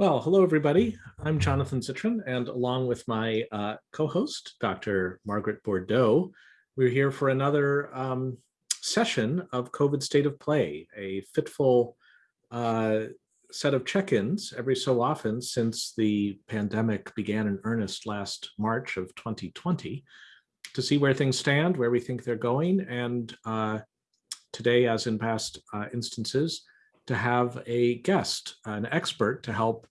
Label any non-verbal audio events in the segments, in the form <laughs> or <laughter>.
Well, hello, everybody. I'm Jonathan Zittrain, and along with my uh, co-host, Dr. Margaret Bourdeaux, we're here for another um, session of COVID State of Play, a fitful uh, set of check-ins every so often since the pandemic began in earnest last March of 2020 to see where things stand, where we think they're going, and uh, today, as in past uh, instances, to have a guest, an expert to help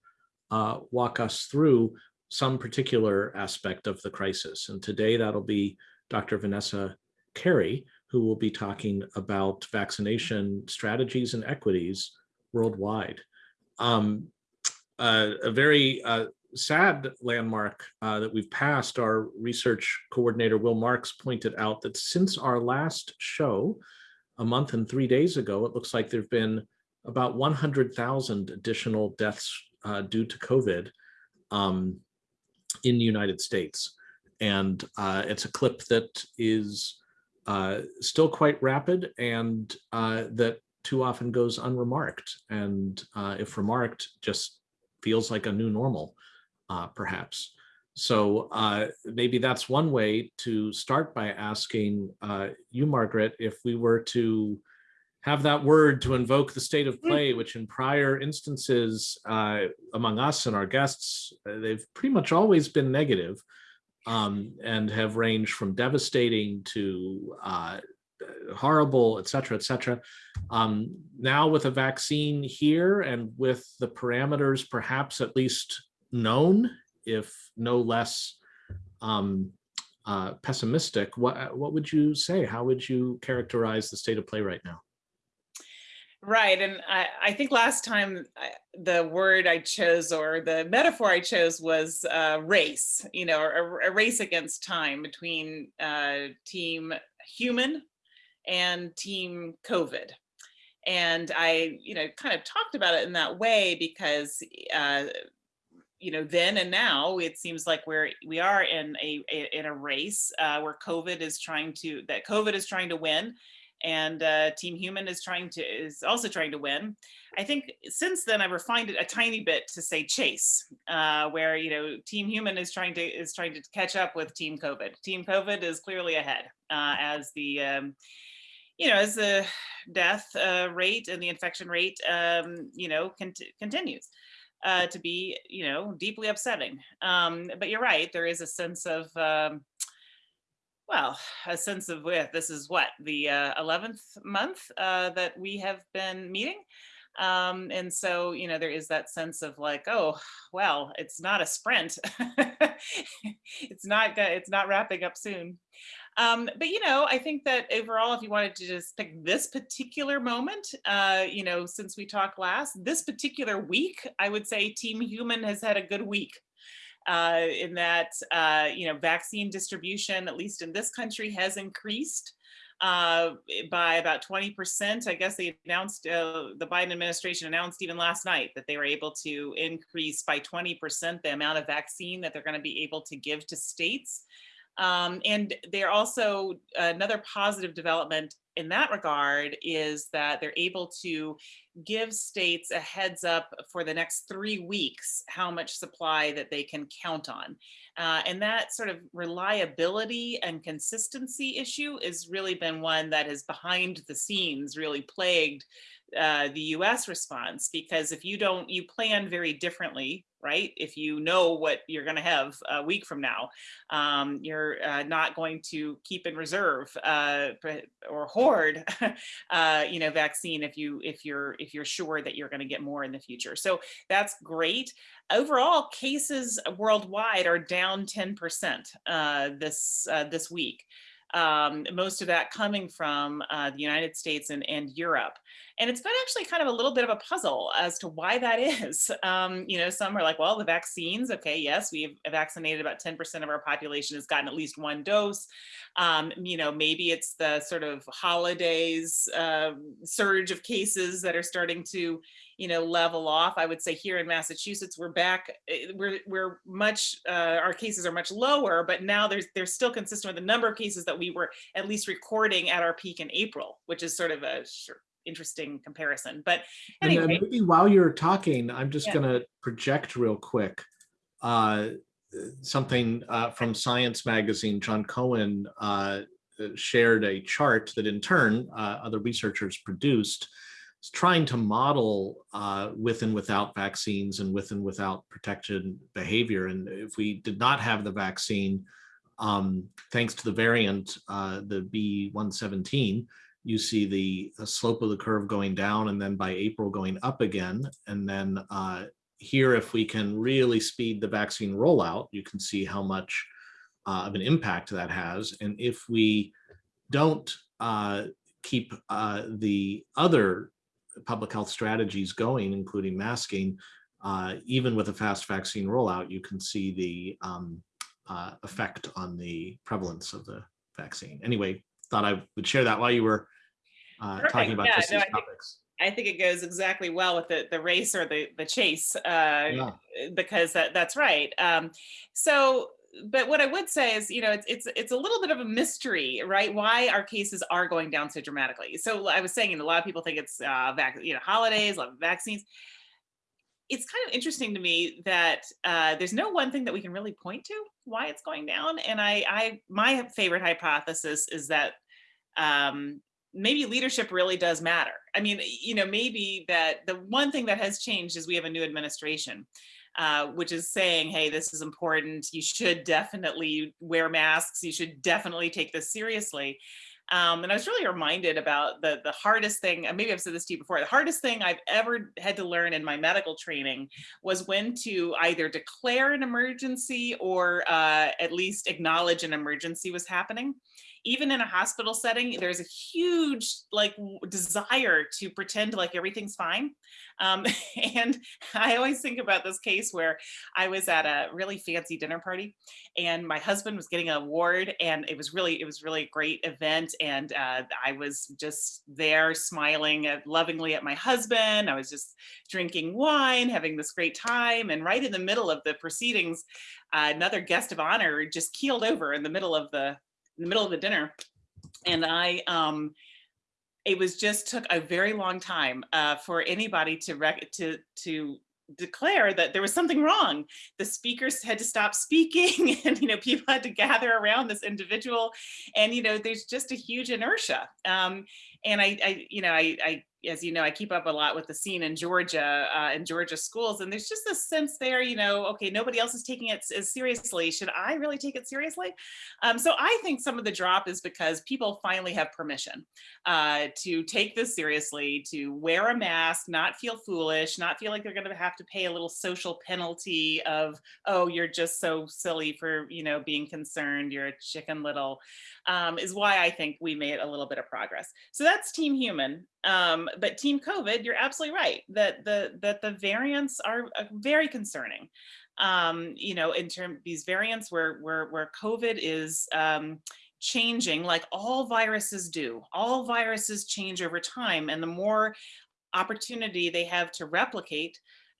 uh, walk us through some particular aspect of the crisis. And today that'll be Dr. Vanessa Kerry, who will be talking about vaccination strategies and equities worldwide. Um, uh, a very uh, sad landmark uh, that we've passed, our research coordinator Will Marks pointed out that since our last show, a month and three days ago, it looks like there've been about 100,000 additional deaths uh, due to COVID um, in the United States. And uh, it's a clip that is uh, still quite rapid and uh, that too often goes unremarked. And uh, if remarked, just feels like a new normal, uh, perhaps. So maybe that's one way to start by asking you, Margaret, if we were to have that word to invoke the state of hmm. play, which in prior instances uh, among us and our guests, uh, they've pretty much always been negative, um, and have ranged from devastating to uh, horrible, et cetera, et cetera. Um, now with a vaccine here and with the parameters perhaps at least known, if no less um, uh, pessimistic, what, what would you say? How would you characterize the state of play right now? Right. And I, I think last time I, the word I chose or the metaphor I chose was uh, race, you know, a, a, race against time between uh, team human and team COVID. And I, you know, kind of talked about it in that way because, uh, you know, then and now it seems like we're we are in a, a in a race uh, where COVID is trying to that COVID is trying to win and uh, Team Human is trying to is also trying to win. I think since then I've refined it a tiny bit to say chase, uh, where you know Team Human is trying to is trying to catch up with Team COVID. Team COVID is clearly ahead uh, as the um, you know as the death uh, rate and the infection rate um, you know cont continues. Uh, to be, you know, deeply upsetting. Um, but you're right, there is a sense of um, well, a sense of with this is what the uh, 11th month uh, that we have been meeting. Um, and so, you know, there is that sense of like, oh, well, it's not a sprint. <laughs> it's not, it's not wrapping up soon. Um, but, you know, I think that overall, if you wanted to just pick this particular moment, uh, you know, since we talked last, this particular week, I would say Team Human has had a good week uh, in that, uh, you know, vaccine distribution, at least in this country, has increased uh, by about 20%. I guess they announced, uh, the Biden administration announced even last night that they were able to increase by 20% the amount of vaccine that they're going to be able to give to states. Um, and they're also another positive development in that regard is that they're able to give states a heads up for the next three weeks how much supply that they can count on. Uh, and that sort of reliability and consistency issue has really been one that has behind the scenes really plagued uh, the US response because if you don't, you plan very differently, right? If you know what you're going to have a week from now, um, you're uh, not going to keep in reserve uh, or hoard, <laughs> uh, you know, vaccine if you if you're if you're sure that you're going to get more in the future. So that's great. Overall, cases worldwide are down 10% uh, this uh, this week um, most of that coming from uh, the United States and, and Europe. And it's been actually kind of a little bit of a puzzle as to why that is. <laughs> Um, you know, some are like, well, the vaccines, okay, yes, we've vaccinated about 10% of our population has gotten at least one dose. Um, you know, maybe it's the sort of holidays uh, surge of cases that are starting to, you know, level off. I would say here in Massachusetts, we're back, eh, we're, we're much, uh, our cases are much lower, but now there's, they're still consistent with the number of cases that we were at least recording at our peak in April, which is sort of a interesting comparison. But And then maybe while you're talking, I'm just Yeah. gonna project real quick. uh, Something uh, from Science Magazine, Jon Cohen uh, shared a chart that in turn, uh, other researchers produced. Trying to model uh, with and without vaccines and with and without protected behavior. And if we did not have the vaccine, um, thanks to the variant, uh, the B117, you see the uh, slope of the curve going down and then by April going up again. And then uh, here, if we can really speed the vaccine rollout, you can see how much uh, of an impact that has. And if we don't uh, keep uh, the other public health strategies going, including masking, uh, even with a fast vaccine rollout, you can see the um, uh, effect on the prevalence of the vaccine. Anyway, thought I would share that while you were uh, talking about Yeah, just no, these I think- topics. I think it goes exactly well with the, the race or the, the chase, uh, Yeah. because that, that's right. Um, so, but what I would say is, you know, it's, it's, it's a little bit of a mystery, right? Why our cases are going down so dramatically. So I was saying, a lot of people think it's, uh, vac, you know, holidays, a lot of vaccines. It's kind of interesting to me that uh, there's no one thing that we can really point to why it's going down. And I, I, my favorite hypothesis is that um, maybe leadership really does matter. I mean, you know, maybe that the one thing that has changed is we have a new administration, uh, which is saying, hey, this is important. You should definitely wear masks. You should definitely take this seriously. Um, and I was really reminded about the the hardest thing, and maybe I've said this to you before, the hardest thing I've ever had to learn in my medical training was when to either declare an emergency or uh, at least acknowledge an emergency was happening even in a hospital setting, there's a huge like desire to pretend like everything's fine. Um, <laughs> and I always think about this case where I was at a really fancy dinner party and my husband was getting an award and it was really, it was really a great event. And uh, I was just there smiling lovingly at my husband. I was just drinking wine, having this great time. And right in the middle of the proceedings, uh, another guest of honor just keeled over in the middle of the in the middle of the dinner and i um it was just took a very long time uh, for anybody to rec- to to declare that there was something wrong. The speakers had to stop speaking <laughs> and you know people had to gather around this individual and you know there's just a huge inertia. Um and i i you know i i as you know, I keep up a lot with the scene in Georgia, uh, in Georgia schools, and there's just a sense there, you know, okay, nobody else is taking it as seriously. Should I really take it seriously? Um, so I think some of the drop is because people finally have permission uh, to take this seriously, to wear a mask, not feel foolish, not feel like they're going to have to pay a little social penalty of, oh, you're just so silly for, you know, being concerned. You're a chicken little, um, is why I think we made a little bit of progress. So that's Team Human. Um, but Team COVID, you're absolutely right that the that the variants are uh, very concerning. Um, you know, in terms these variants where where where COVID is um, changing, like all viruses do. All viruses change over time, and the more opportunity they have to replicate,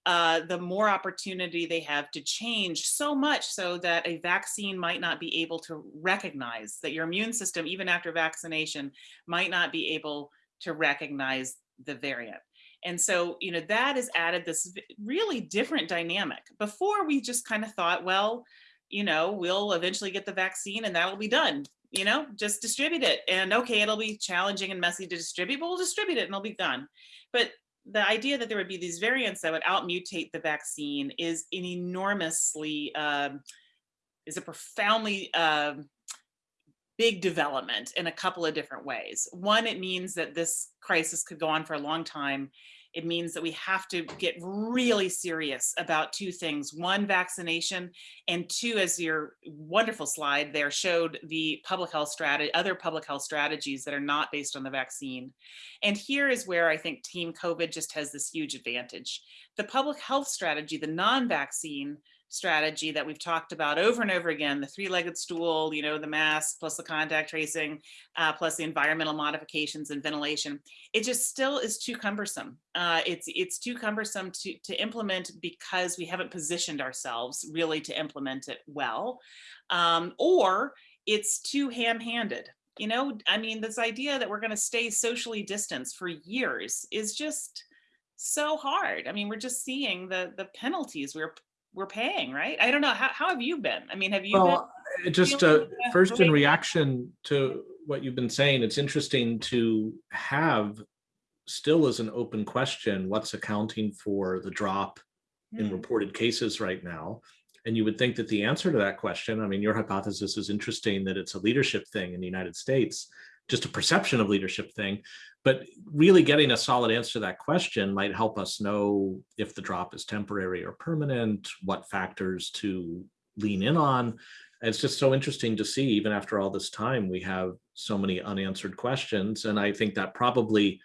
uh, the more opportunity they have to change so much so that a vaccine might not be able to recognize that your immune system, even after vaccination, might not be able to recognize the variant. And so, you know, that has added this really different dynamic. Before we just kind of thought, well, you know, we'll eventually get the vaccine and that'll be done. You know, just distribute it. And okay, it'll be challenging and messy to distribute, but we'll distribute it and it'll be done. But the idea that there would be these variants that would outmutate the vaccine is an enormously, um, is a profoundly um, big development in a couple of different ways. One, it means that this crisis could go on for a long time. It means that we have to get really serious about two things. One, vaccination, and two, as your wonderful slide there showed the public health strategy, other public health strategies that are not based on the vaccine. And here is where I think Team COVID just has this huge advantage. The public health strategy, the non-vaccine strategy that we've talked about over and over again, the three-legged stool, you know, the mask plus the contact tracing, uh, plus the environmental modifications and ventilation, it just still is too cumbersome. Uh, it's it's too cumbersome to, to implement because we haven't positioned ourselves really to implement it well, um, or it's too ham-handed. You know, I mean, this idea that we're going to stay socially distanced for years is just so hard. I mean, we're just seeing the the penalties we're we're paying, right? I don't know. How, how have you been? I mean, have you? Well, just uh, first in reaction to what you've been saying, it's interesting to have still as an open question, what's accounting for the drop in Hmm. reported cases right now? And you would think that the answer to that question, I mean, your hypothesis is interesting that it's a leadership thing in the United States, just a perception of leadership thing. But really getting a solid answer to that question might help us know if the drop is temporary or permanent, what factors to lean in on. It's just so interesting to see, even after all this time, we have so many unanswered questions. And I think that probably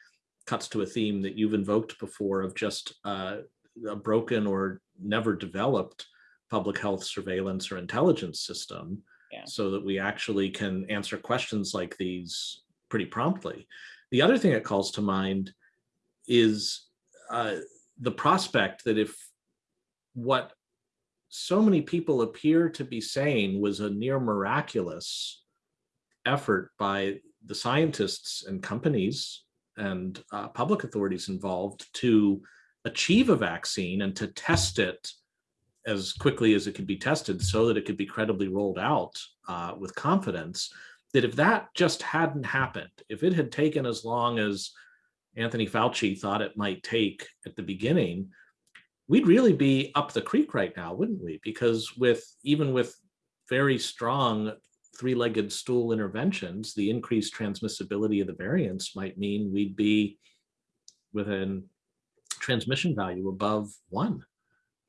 cuts to a theme that you've invoked before of just uh, a broken or never developed public health surveillance or intelligence system Yeah. so that we actually can answer questions like these pretty promptly. The other thing that calls to mind is uh, the prospect that if what so many people appear to be saying was a near miraculous effort by the scientists and companies and uh, public authorities involved to achieve a vaccine and to test it as quickly as it could be tested so that it could be credibly rolled out uh, with confidence that if that just hadn't happened if it had taken as long as anthony fauci thought it might take at the beginning we'd really be up the creek right now wouldn't we? Because with even with very strong three-legged stool interventions the increased transmissibility of the variants might mean we'd be within transmission value above one.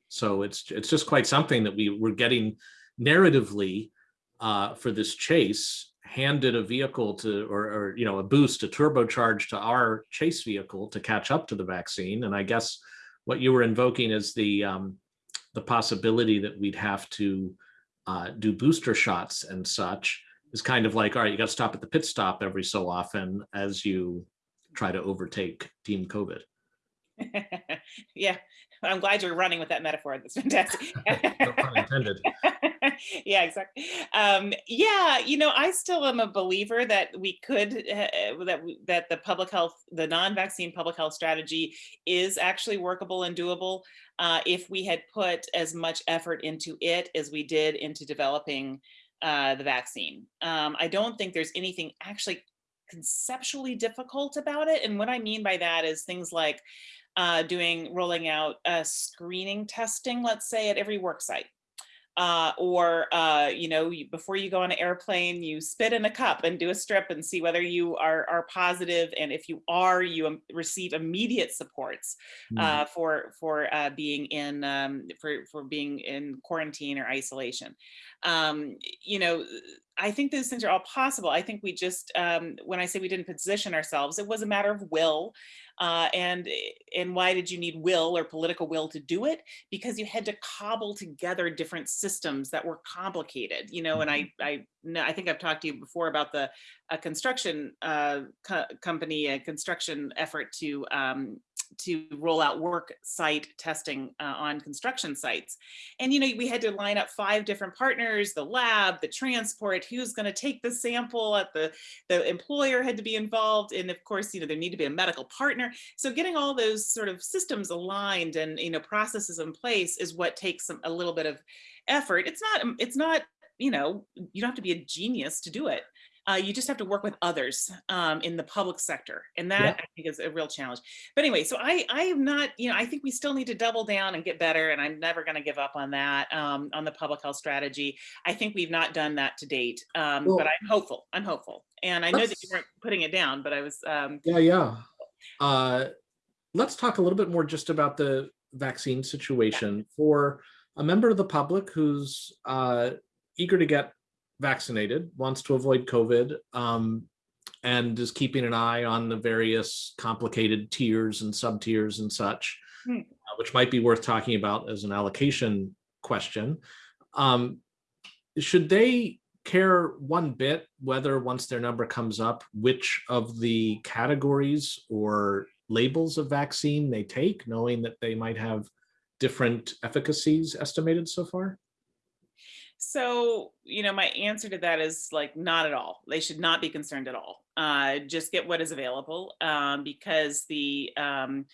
So it's it's just quite something that we we're getting narratively uh, for this chase handed a vehicle to or, or you know a boost a turbocharge to our chase vehicle to catch up to the vaccine. And i guess what you were invoking is the um, the possibility that we'd have to uh, do booster shots and such. Is kind of like all right you got to stop at the pit stop every so often as you try to overtake team covid. <laughs> Yeah, I'm glad you're running with that metaphor. That's fantastic. <laughs> intended <laughs> yeah, exactly. Um, yeah, you know, I still am a believer that we could uh, that we, that the public health, the non-vaccine public health strategy is actually workable and doable uh, if we had put as much effort into it as we did into developing uh, the vaccine. Um, I don't think there's anything actually conceptually difficult about it, and what I mean by that is things like uh, doing rolling out uh, screening testing, let's say at every work site. Uh, or uh, you know, you, before you go on an airplane, you spit in a cup and do a strip and see whether you are are positive, and if you are, you um, receive immediate supports uh, for for uh, being in um, for for being in quarantine or isolation. Um, you know, I think those things are all possible. I think we just, um, when I say we didn't position ourselves, it was a matter of will. Uh, and and why did you need will or political will to do it? Because you had to cobble together different systems that were complicated, you know. And I I know I think I've talked to you before about the a construction uh, co company, a construction effort to um, to roll out work site testing uh, on construction sites. And, you know, we had to line up five different partners, the lab, the transport, who's going to take the sample at the, the employer had to be involved. And of course, you know, there need to be a medical partner. So getting all those sort of systems aligned and, you know, processes in place is what takes a little bit of effort. It's not, it's not, you know, you don't have to be a genius to do it. Uh, you just have to work with others um, in the public sector, and that Yeah. I think is a real challenge. But anyway, so I I am not, you know, I think we still need to double down and get better, and I'm never going to give up on that um, on the public health strategy. I think we've not done that to date, um, Well- but I'm hopeful. I'm hopeful, and I know that you weren't putting it down, but I was. Um, Yeah, yeah. Uh, let's talk a little bit more just about the vaccine situation for a member of the public who's uh, eager to get vaccinated, wants to avoid COVID, um, and is keeping an eye on the various complicated tiers and sub tiers and such, Hmm. uh, which might be worth talking about as an allocation question. Um, should they care one bit whether once their number comes up, which of the categories or labels of vaccine they take, knowing that they might have different efficacies estimated so far? So, you know, my answer to that is like not at all. They should not be concerned at all. Uh, just get what is available um, because the um,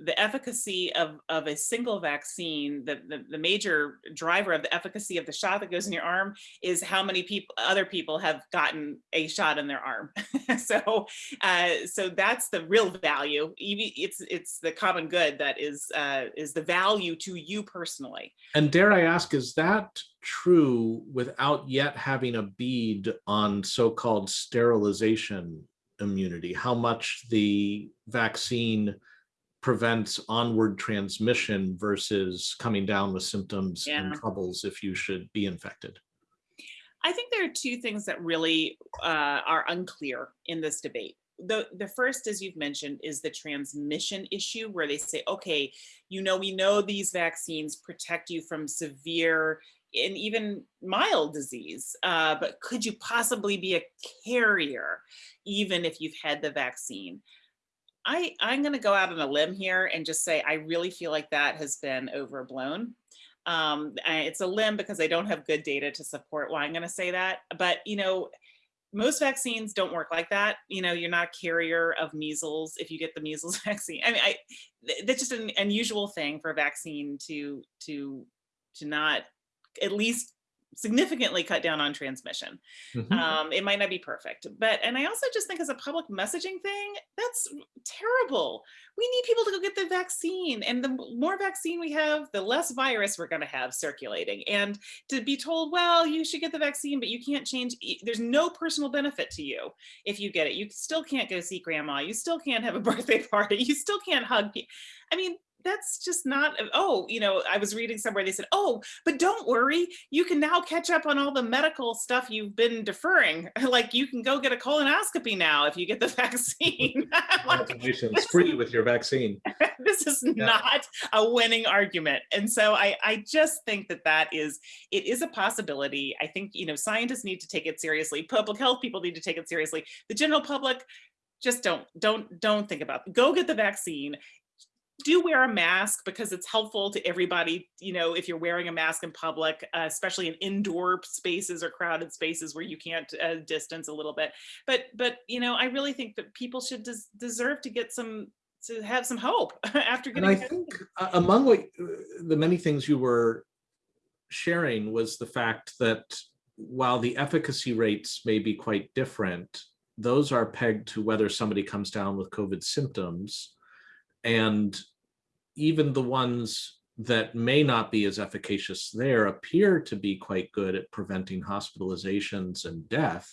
the efficacy of, of a single vaccine, the, the, the, major driver of the efficacy of the shot that goes in your arm is how many people, other people have gotten a shot in their arm. <laughs> so, uh, so that's the real value. It's, it's the common good that is, uh, is the value to you personally. And dare I ask, is that true without yet having a bead on so-called sterilization immunity? How much the vaccine prevents onward transmission versus coming down with symptoms yeah. and troubles if you should be infected? I think there are two things that really uh, are unclear in this debate. The, the first, as you've mentioned, is the transmission issue where they say, okay, you know, we know these vaccines protect you from severe and even mild disease, uh, but could you possibly be a carrier even if you've had the vaccine? I, I'm going to go out on a limb here and just say I really feel like that has been overblown. Um, it's a limb because I don't have good data to support why I'm going to say that. But, you know, most vaccines don't work like that. You know, you're not a carrier of measles if you get the measles <laughs> vaccine. I mean, I, that's just an unusual thing for a vaccine to, to, to not at least significantly cut down on transmission. Mm -hmm. um, it might not be perfect, but, and I also just think as a public messaging thing, that's terrible. We need people to go get the vaccine and the more vaccine we have, the less virus we're gonna have circulating. And to be told, well, you should get the vaccine, but you can't change, there's no personal benefit to you if you get it. You still can't go see grandma. You still can't have a <laughs> birthday party. You still can't hug. I mean, that's just not, oh, you know, I was reading somewhere, they said, oh, but don't worry, you can now catch up on all the medical stuff you've been deferring. <laughs> like you can go get a colonoscopy now if you get the <laughs> vaccine. <laughs> Congratulations, free with your vaccine. this is yeah. not a winning argument. And so I, I just think that that is, it is a possibility. I think, you know, scientists need to take it seriously. Public health people need to take it seriously. The general public, just don't don't don't think about it. go get the vaccine do wear a mask because it's helpful to everybody, you know, if you're wearing a mask in public, uh, especially in indoor spaces or crowded spaces where you can't uh, distance a little bit. But, but you know, I really think that people should des deserve to get some, to have some hope <laughs> after getting. And I think uh, among what, uh, the many things you were sharing was the fact that while the efficacy rates may be quite different, those are pegged to whether somebody comes down with COVID symptoms and even the ones that may not be as efficacious there appear to be quite good at preventing hospitalizations and death,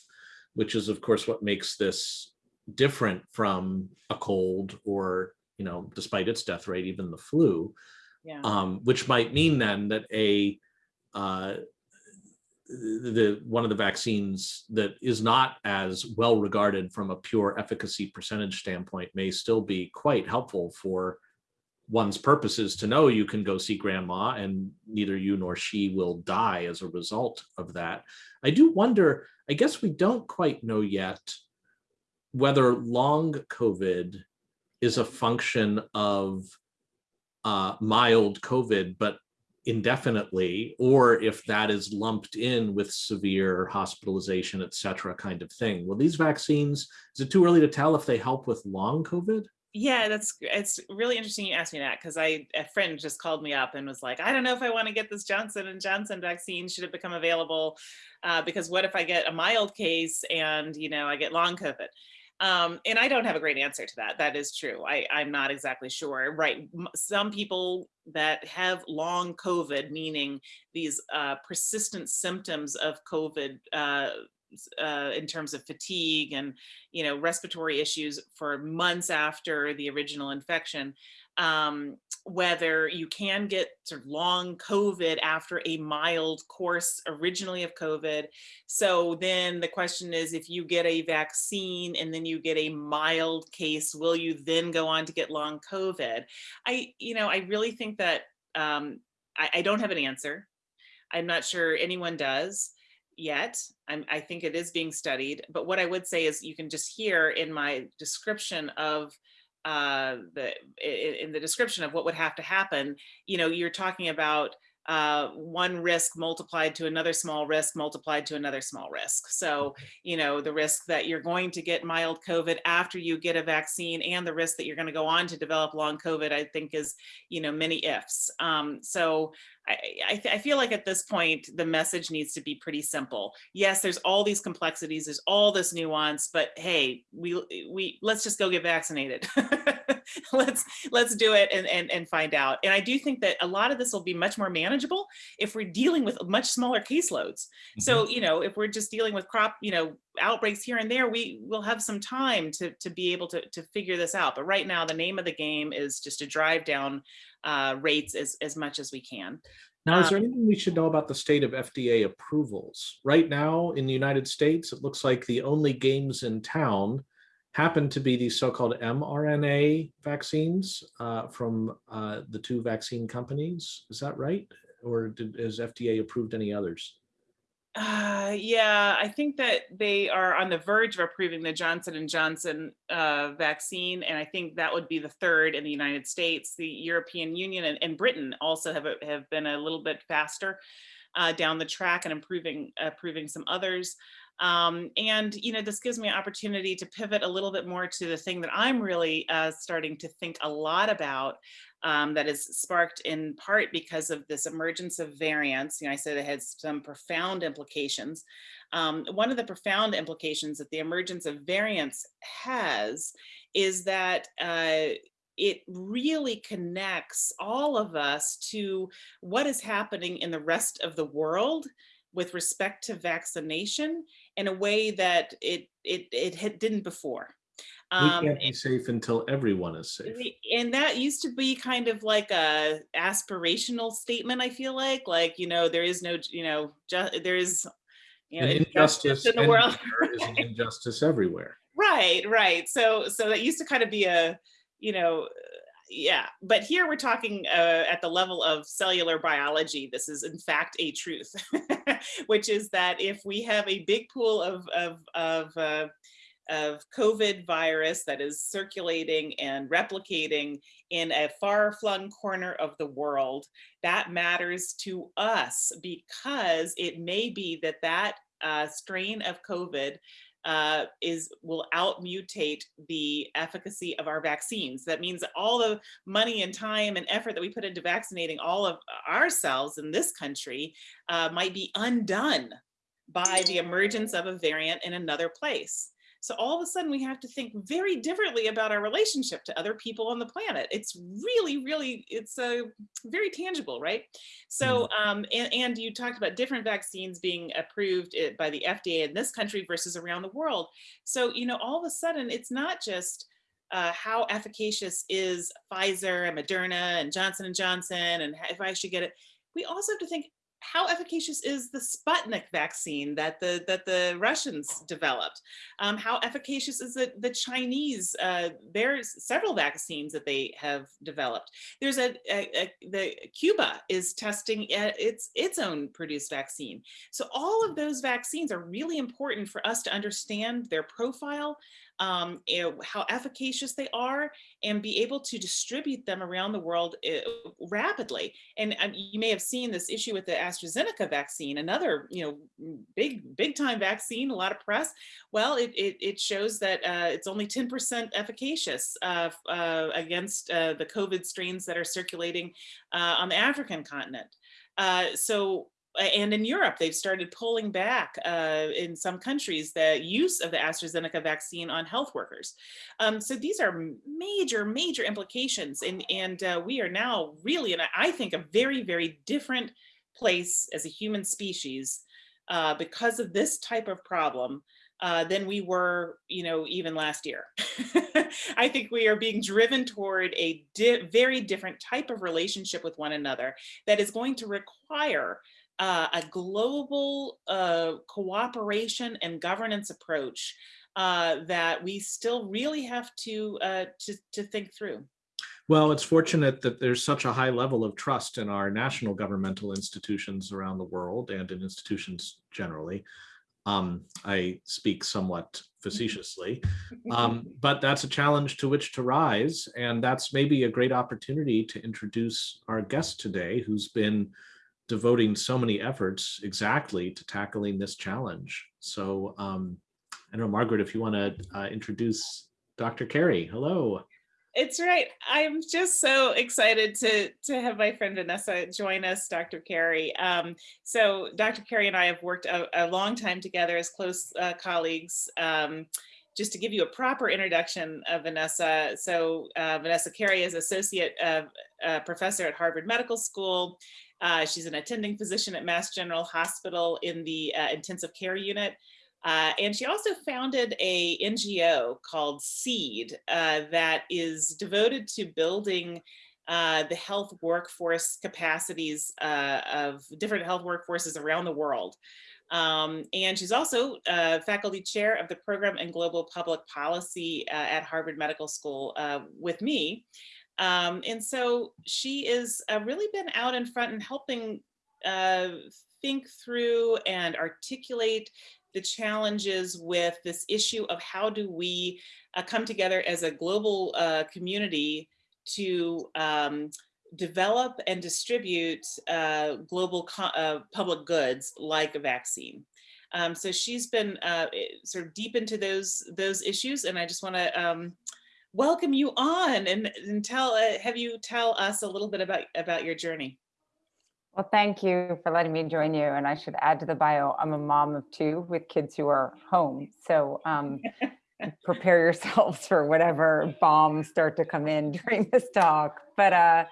which is of course what makes this different from a cold or, you know, despite its death rate, even the flu, yeah. um, which might mean then that a uh, the one of the vaccines that is not as well regarded from a pure efficacy percentage standpoint may still be quite helpful for one's purposes to know you can go see grandma and neither you nor she will die as a result of that. I do wonder, I guess we don't quite know yet whether long COVID is a function of uh, mild COVID, but indefinitely, or if that is lumped in with severe hospitalization, et cetera, kind of thing. Well, these vaccines, is it too early to tell if they help with long COVID? Yeah, that's it's really interesting you asked me that because I a friend just called me up and was like, I don't know if I want to get this Johnson and Johnson vaccine. Should it become available? Uh, because what if I get a mild case and you know I get long COVID? Um, and I don't have a great answer to that. That is true. I, I'm not exactly sure. Right. Some people that have long COVID, meaning these uh, persistent symptoms of COVID uh, uh, in terms of fatigue and you know respiratory issues for months after the original infection um, whether you can get sort of long COVID after a mild course originally of COVID. So then the question is, if you get a vaccine and then you get a mild case, will you then go on to get long COVID? I, you know, I really think that um, I, I don't have an answer. I'm not sure anyone does yet. I'm, I think it is being studied, but what I would say is you can just hear in my description of uh, the in the description of what would have to happen, you know, you're talking about uh, one risk multiplied to another small risk multiplied to another small risk. So, you know, the risk that you're going to get mild COVID after you get a vaccine and the risk that you're going to go on to develop long COVID, I think is, you know, many ifs. Um, so I, I, I, feel like at this point, the message needs to be pretty simple. Yes, there's all these complexities, there's all this nuance, but hey, we, we let's just go get vaccinated. <laughs> let's let's do it and, and, and find out. And I do think that a lot of this will be much more manageable if we're dealing with much smaller caseloads. Mm -hmm. So, you know, if we're just dealing with crop, you know, outbreaks here and there, we will have some time to, to be able to, to figure this out. But right now, the name of the game is just to drive down uh, rates as, as much as we can. Now, is there um, anything we should know about the state of FDA approvals? Right now in the United States, it looks like the only games in town happen to be these so-called mRNA vaccines uh, from uh, the two vaccine companies. Is that right? Or did, has FDA approved any others? Uh, yeah, I think that they are on the verge of approving the Johnson and Johnson uh, vaccine, and I think that would be the third in the United States. The European Union and, and Britain also have have been a little bit faster uh, down the track and improving approving some others. Um, and, you know, this gives me an opportunity to pivot a little bit more to the thing that I'm really uh, starting to think a lot about um, that is sparked in part because of this emergence of variants. You know, I said it had some profound implications. Um, one of the profound implications that the emergence of variants has is that uh, it really connects all of us to what is happening in the rest of the world with respect to vaccination in a way that it it it didn't before. Um, we can't be safe until everyone is safe. And that used to be kind of like a aspirational statement. I feel like, like you know, there is no, you know, just there is, you know, injustice in the world. is an injustice everywhere. <laughs> Right, right. So, so that used to kind of be a, you know, yeah, but here we're talking uh, at the level of cellular biology. This is in fact a truth, <laughs> which is that if we have a big pool of, of, of, uh, of COVID virus that is circulating and replicating in a far-flung corner of the world, that matters to us because it may be that that uh, strain of COVID uh, is will outmutate the efficacy of our vaccines. That means all the money and time and effort that we put into vaccinating all of ourselves in this country uh, might be undone by the emergence of a variant in another place. So all of a sudden we have to think very differently about our relationship to other people on the planet. It's really, really, it's a uh, very tangible, right? So, mm. um, and, and you talked about different vaccines being approved eh, by the FDA in this country versus around the world. So, you know, all of a sudden it's not just uh, how efficacious is Pfizer and Moderna and Johnson and Johnson and if I should get it. We also have to think how efficacious is the Sputnik vaccine that the that the Russians developed? Um, how efficacious is the, the Chinese? Uh, there's several vaccines that they have developed. There's a, a, a the Cuba is testing its its own produced vaccine. So all of those vaccines are really important for us to understand their profile, um, you how efficacious they are and be able to distribute them around the world uh, rapidly. And um, you may have seen this issue with the AstraZeneca vaccine, another, you know, big, big time vaccine, a lot of press. Well, it, it, it shows that uh, it's only 10% efficacious uh, uh, against uh, the COVID strains that are circulating uh, on the African continent. so and in Europe, they've started pulling back uh, in some countries the use of the AstraZeneca vaccine on health workers. Um, so these are major, major implications. And, and uh, we are now really, and I think, a very, very different place as a human species uh, because of this type of problem uh, than we were, you know, even last year. <laughs> I think we are being driven toward a di very different type of relationship with one another that is going to require uh, a global uh, cooperation and governance approach uh, that we still really have to, uh, to, to think through. Well, it's fortunate that there's such a high level of trust in our national governmental institutions around the world and in institutions generally. Um, I speak somewhat facetiously, um, <laughs> but that's a challenge to which to rise. And that's maybe a great opportunity to introduce our guest today, who's been devoting so many efforts exactly to tackling this challenge. So um, I don't know, Margaret, if you want to uh, introduce Dr. Kerry. Hello. It's right. I'm just so excited to to have my friend Vanessa join us, Dr. Kerry. Um, so Dr. Kerry and I have worked a, a long time together as close uh, colleagues. Um, just to give you a proper introduction of Vanessa. So uh, Vanessa Kerry is associate uh, professor at Harvard Medical School. Uh, she's an attending physician at Mass General Hospital in the uh, intensive care unit. Uh, and she also founded a NGO called SEED that is devoted to building the health workforce capacities of different health workforces around the world. Um, and she's also uh, faculty chair of the program in global public policy uh, at Harvard Medical School uh, with me. Um, and so she uh, really been out in front and helping uh, think through and articulate the challenges with this issue of how do we uh, come together as a global community to um, develop and distribute uh, global uh, public goods like a vaccine. Um, so she's been uh, sort of deep into those those issues, and I just want to um, welcome you on and, and tell uh, have you tell us a little bit about about your journey. Well, thank you for letting me join you. And I should add to the bio, I'm a mom of two with kids who are home. So um, <laughs> prepare yourselves for whatever bombs start to come in <laughs> during this talk. But uh,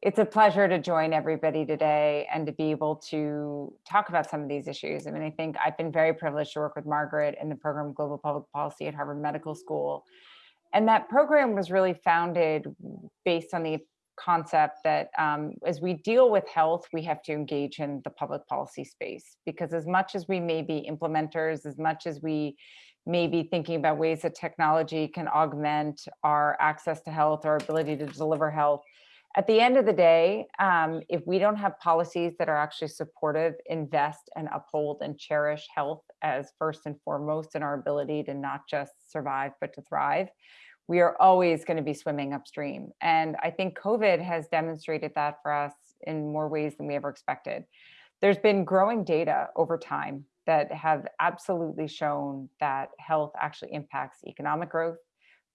it's a pleasure to join everybody today and to be able to talk about some of these issues. I mean, I think I've been very privileged to work with Margaret in the program Global Public Policy at Harvard Medical School. And that program was really founded based on the concept that um, as we deal with health, we have to engage in the public policy space because as much as we may be implementers, as much as we may be thinking about ways that technology can augment our access to health, our ability to deliver health, at the end of the day, um, if we don't have policies that are actually supportive, invest and uphold and cherish health as first and foremost in our ability to not just survive, but to thrive, we are always going to be swimming upstream. And I think COVID has demonstrated that for us in more ways than we ever expected. There's been growing data over time that have absolutely shown that health actually impacts economic growth,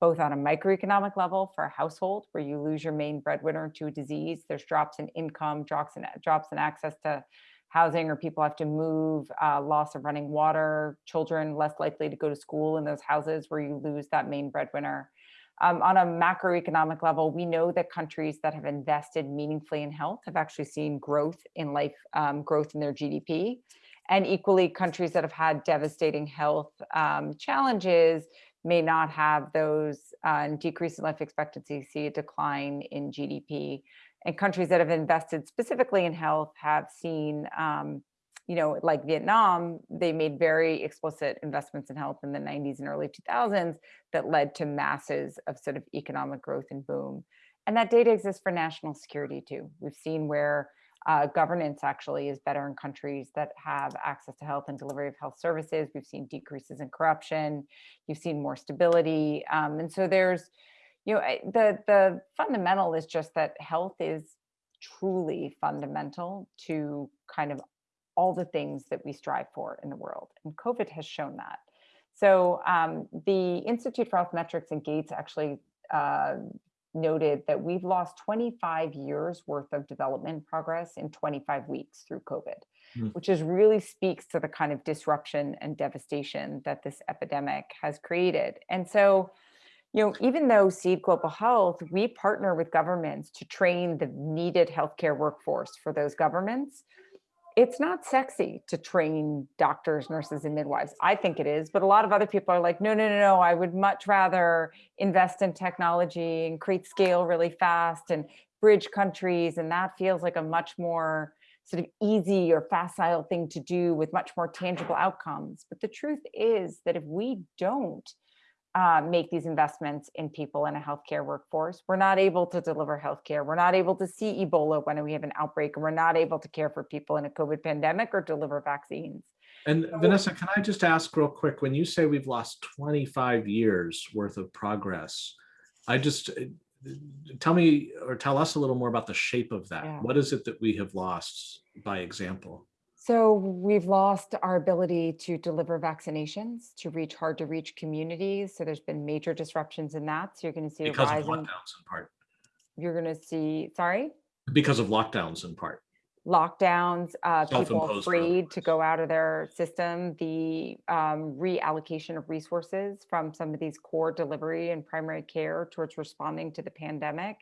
both on a microeconomic level for a household where you lose your main breadwinner to a disease, there's drops in income, drops in, drops in access to housing or people have to move, uh, loss of running water, children less likely to go to school in those houses where you lose that main breadwinner. Um, on a macroeconomic level, we know that countries that have invested meaningfully in health have actually seen growth in life, um, growth in their GDP. And equally, countries that have had devastating health um, challenges may not have those uh, decrease in life expectancy, see a decline in GDP. And countries that have invested specifically in health have seen, um, you know, like Vietnam, they made very explicit investments in health in the 90s and early 2000s that led to masses of sort of economic growth and boom. And that data exists for national security too. We've seen where uh, governance actually is better in countries that have access to health and delivery of health services. We've seen decreases in corruption. You've seen more stability. Um, and so there's, you know, the, the fundamental is just that health is truly fundamental to kind of all the things that we strive for in the world. And COVID has shown that. So um, the Institute for Health Metrics and Gates actually uh, noted that we've lost 25 years worth of development progress in 25 weeks through COVID, mm. which is really speaks to the kind of disruption and devastation that this epidemic has created. And so, you know, even though Seed Global Health, we partner with governments to train the needed healthcare workforce for those governments it's not sexy to train doctors, nurses, and midwives. I think it is, but a lot of other people are like, no, no, no, no, I would much rather invest in technology and create scale really fast and bridge countries. And that feels like a much more sort of easy or facile thing to do with much more tangible outcomes. But the truth is that if we don't uh, make these investments in people in a healthcare workforce. We're not able to deliver healthcare. We're not able to see Ebola when we have an outbreak, and we're not able to care for people in a COVID pandemic or deliver vaccines. And so, Vanessa, can I just ask real quick, when you say we've lost 25 years worth of progress, I just, tell me or tell us a little more about the shape of that. Yeah. What is it that we have lost by example? So we've lost our ability to deliver vaccinations to reach hard to reach communities. So there's been major disruptions in that. So you're going to see Because of rise in, lockdowns in part, you're going to see, sorry? because of lockdowns in part. lockdowns, uh, people afraid to go out of their system, the um, reallocation of resources from some of these core delivery and primary care towards responding to the pandemic.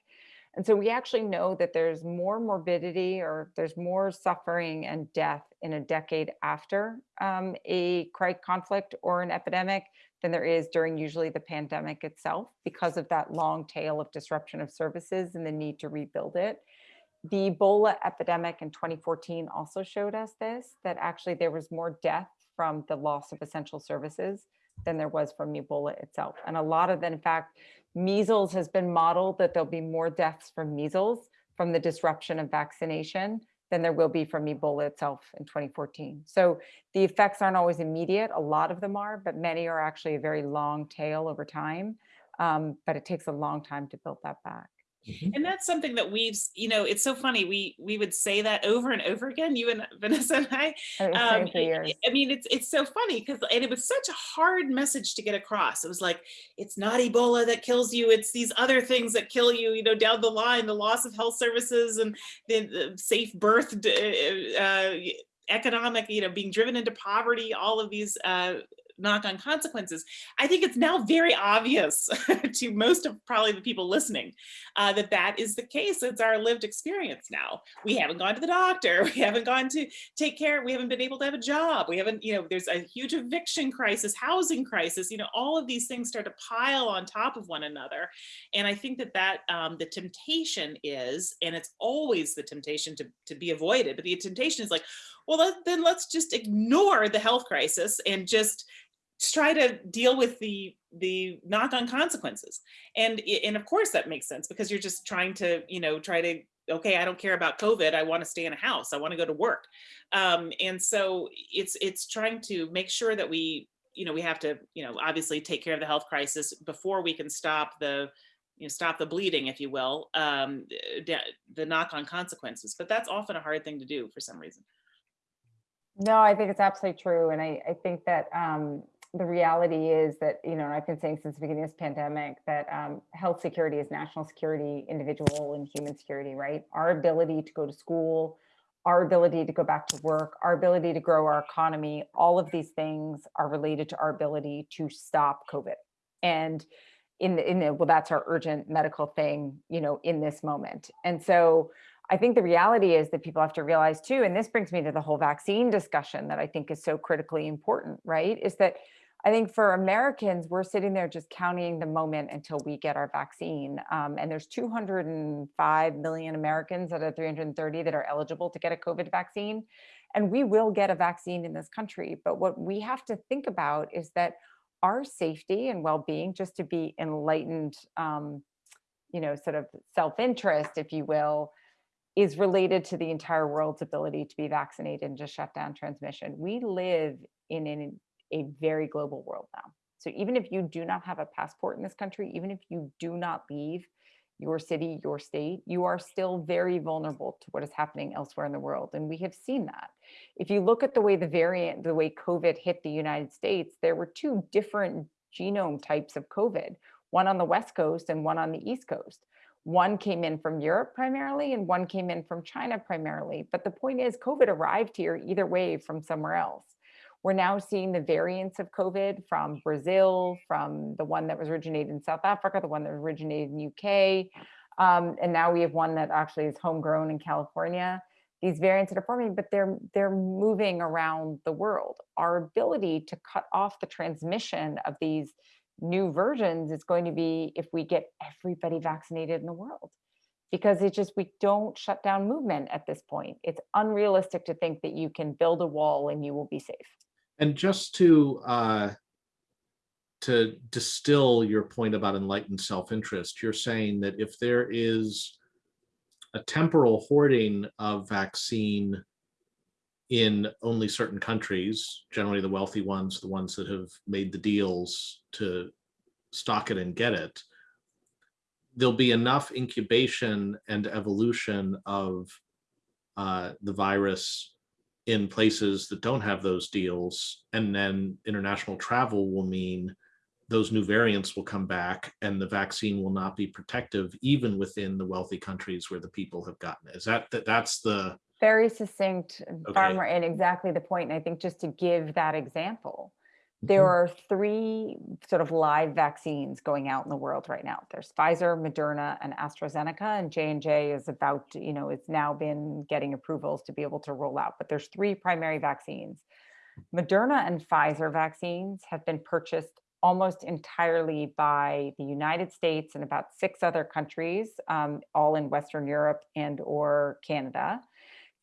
And so we actually know that there's more morbidity or there's more suffering and death in a decade after um, a conflict or an epidemic than there is during usually the pandemic itself because of that long tail of disruption of services and the need to rebuild it. The Ebola epidemic in 2014 also showed us this, that actually there was more death from the loss of essential services than there was from Ebola itself. And a lot of in fact, measles has been modeled that there'll be more deaths from measles from the disruption of vaccination than there will be from Ebola itself in 2014. So the effects aren't always immediate. A lot of them are, but many are actually a very long tail over time. Um, but it takes a long time to build that back. And that's something that we've, you know, it's so funny. We we would say that over and over again, you and <laughs> Vanessa and I. Um, I- mean, it's it's so funny because and it was such a hard message to get across. It was like it's not Ebola that kills you; it's these other things that kill you. You know, down the line, the loss of health services and the, the safe birth, uh, economic, you know, being driven into poverty. All of these. Uh, knock-on consequences. I think it's now very obvious <laughs> to most of probably the people listening uh, that that is the case. It's our lived experience now. We haven't gone to the doctor. <laughs> We haven't gone to take care we haven't been able to have a job. We haven't you know there's a huge eviction crisis housing crisis you know all of these things start to pile on top of one another. And i think that that um, the temptation is and it's always the temptation to, to be avoided but the temptation is like well then let's just ignore the health crisis and just try to deal with the the knock-on consequences. And and of course that makes sense because you're just trying to you know try to okay i don't care about covid i want to stay in a house i want to go to work. Um, and so it's it's trying to make sure that we you know we have to you know obviously take care of the health crisis before we can stop the you know stop the bleeding if you will um, the, knock-on consequences. But that's often a hard thing to do for some reason. No, I think it's absolutely true. And I, I think that um, the reality is that, you know, and I've been saying since the beginning of this pandemic that um, health security is national security, individual and human security, right? Our ability to go to school, our ability to go back to work, our ability to grow our economy, all of these things are related to our ability to stop COVID. And in the, in the, well, that's our urgent medical thing, you know, in this moment. And so I think the reality is that people have to realize too, and this brings me to the whole vaccine discussion that I think is so critically important, right? Is that I think for Americans, we're sitting there just counting the moment until we get our vaccine. Um, and there's 205 million Americans out of 330 that are eligible to get a COVID vaccine. And we will get a vaccine in this country. But what we have to think about is that our safety and well-being, just to be enlightened, um, you know, sort of self-interest, if you will, is related to the entire world's ability to be vaccinated and just shut down transmission. We live in an, a very global world now. So even if you do not have a passport in this country, even if you do not leave your city, your state, you are still very vulnerable to what is happening elsewhere in the world. And we have seen that. If you look at the way the variant, the way COVID hit the United States, there were two different genome types of COVID, one on the West Coast and one on the East Coast. One came in from Europe primarily, and one came in from China primarily. But the point is, COVID arrived here either way from somewhere else. We're now seeing the variants of COVID from Brazil, from the one that was originated in South Africa, the one that originated in UK. Um, and now we have one that actually is homegrown in California. These variants that are forming, but they're they're moving around the world. Our ability to cut off the transmission of these new versions is going to be if we get everybody vaccinated in the world because it just we don't shut down movement at this point it's unrealistic to think that you can build a wall and you will be safe And just to uh, to distill your point about enlightened self-interest, you're saying that if there is a temporal hoarding of vaccine in only certain countries, generally the wealthy ones, the ones that have made the deals to stock it and get it, there'll be enough incubation and evolution of uh, the virus in places that don't have those deals. And then international travel will mean those new variants will come back and the vaccine will not be protective even within the wealthy countries where the people have gotten it. Is that, that that's the, Very succinct, Okay. Farmer, and exactly the point. And I think just to give that example, there Mhm. are three sort of live vaccines going out in the world right now. There's Pfizer, Moderna, and AstraZeneca, and J and J is about, to, you know, it's now been getting approvals to be able to roll out. But there's three primary vaccines. Moderna and Pfizer vaccines have been purchased almost entirely by the United States and about six other countries, um, all in Western Europe and or Canada.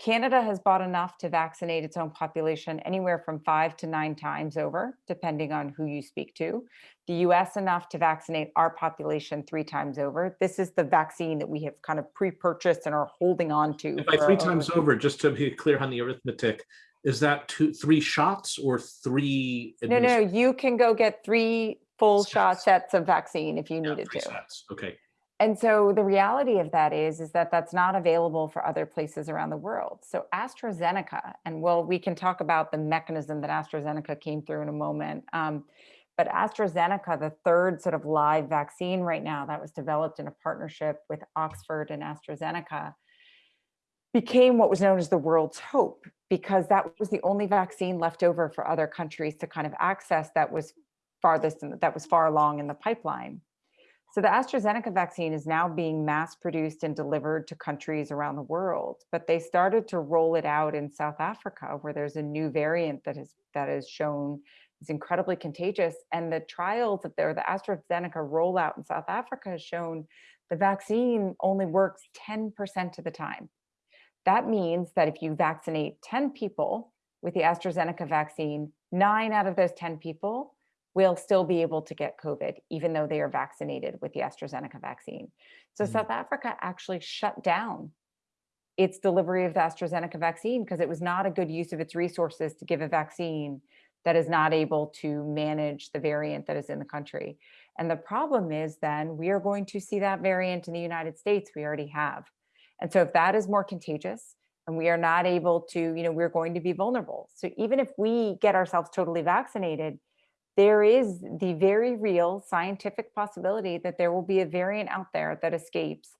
Canada has bought enough to vaccinate its own population anywhere from five to nine times over, depending on who you speak to. The US enough to vaccinate our population three times over. This is the vaccine that we have kind of pre-purchased and are holding on to. by three times own- over, just to be clear on the arithmetic, is that two, three shots or three? No, no, you can go get three full shot Sets. of vaccine if you Yeah, needed to. sets. Okay, And so the reality of that is, is that that's not available for other places around the world. So AstraZeneca, and well, we can talk about the mechanism that AstraZeneca came through in a moment. Um, but AstraZeneca, the third sort of live vaccine right now that was developed in a partnership with Oxford and AstraZeneca, became what was known as the world's hope because that was the only vaccine left over for other countries to kind of access that was farthest in, that was far along in the pipeline. So the AstraZeneca vaccine is now being mass produced and delivered to countries around the world, but they started to roll it out in South Africa where there's a new variant that is that is shown is incredibly contagious and the trials that there the AstraZeneca rollout in South Africa has shown the vaccine only works 10% of the time. That means that if you vaccinate 10 people with the AstraZeneca vaccine, nine out of those 10 people will still be able to get COVID, even though they are vaccinated with the AstraZeneca vaccine. So Mhm. South Africa actually shut down its delivery of the AstraZeneca vaccine because it was not a good use of its resources to give a vaccine that is not able to manage the variant that is in the country. And the problem is then we are going to see that variant in the United States, we already have. And so if that is more contagious and we are not able to, you know, we're going to be vulnerable. So even if we get ourselves totally vaccinated, there is the very real scientific possibility that there will be a variant out there that escapes,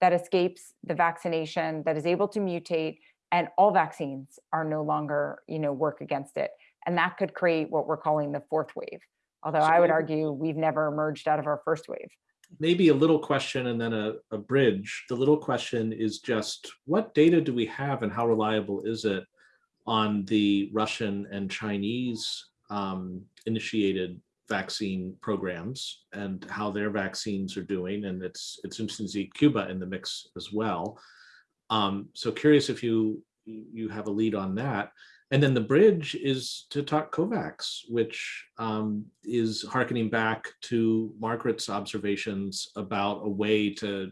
that escapes the vaccination, that is able to mutate, and all vaccines are no longer, you know, work against it. And that could create what we're calling the fourth wave. Although So I would argue we've never emerged out of our first wave. maybe a little question and then a, a bridge. The little question is just, what data do we have and how reliable is it on the Russian and Chinese um, initiated vaccine programs and how their vaccines are doing? And it's, it's interesting to see Cuba in the mix as well. Um, so curious if you, you have a lead on that. And then the bridge is to talk COVAX, which um, is harkening back to Margaret's observations about a way to,